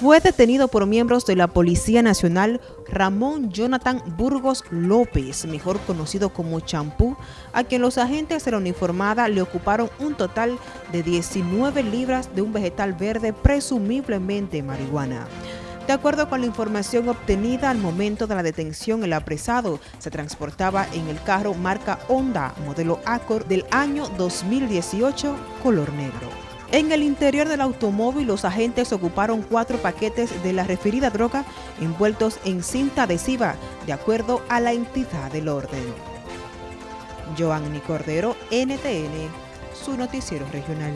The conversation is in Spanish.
Fue detenido por miembros de la Policía Nacional Ramón Jonathan Burgos López, mejor conocido como Champú, a quien los agentes de la uniformada le ocuparon un total de 19 libras de un vegetal verde, presumiblemente marihuana. De acuerdo con la información obtenida al momento de la detención, el apresado se transportaba en el carro marca Honda, modelo Accord del año 2018, color negro. En el interior del automóvil, los agentes ocuparon cuatro paquetes de la referida droga envueltos en cinta adhesiva, de acuerdo a la entidad del orden. Joanny Cordero, NTN, su noticiero regional.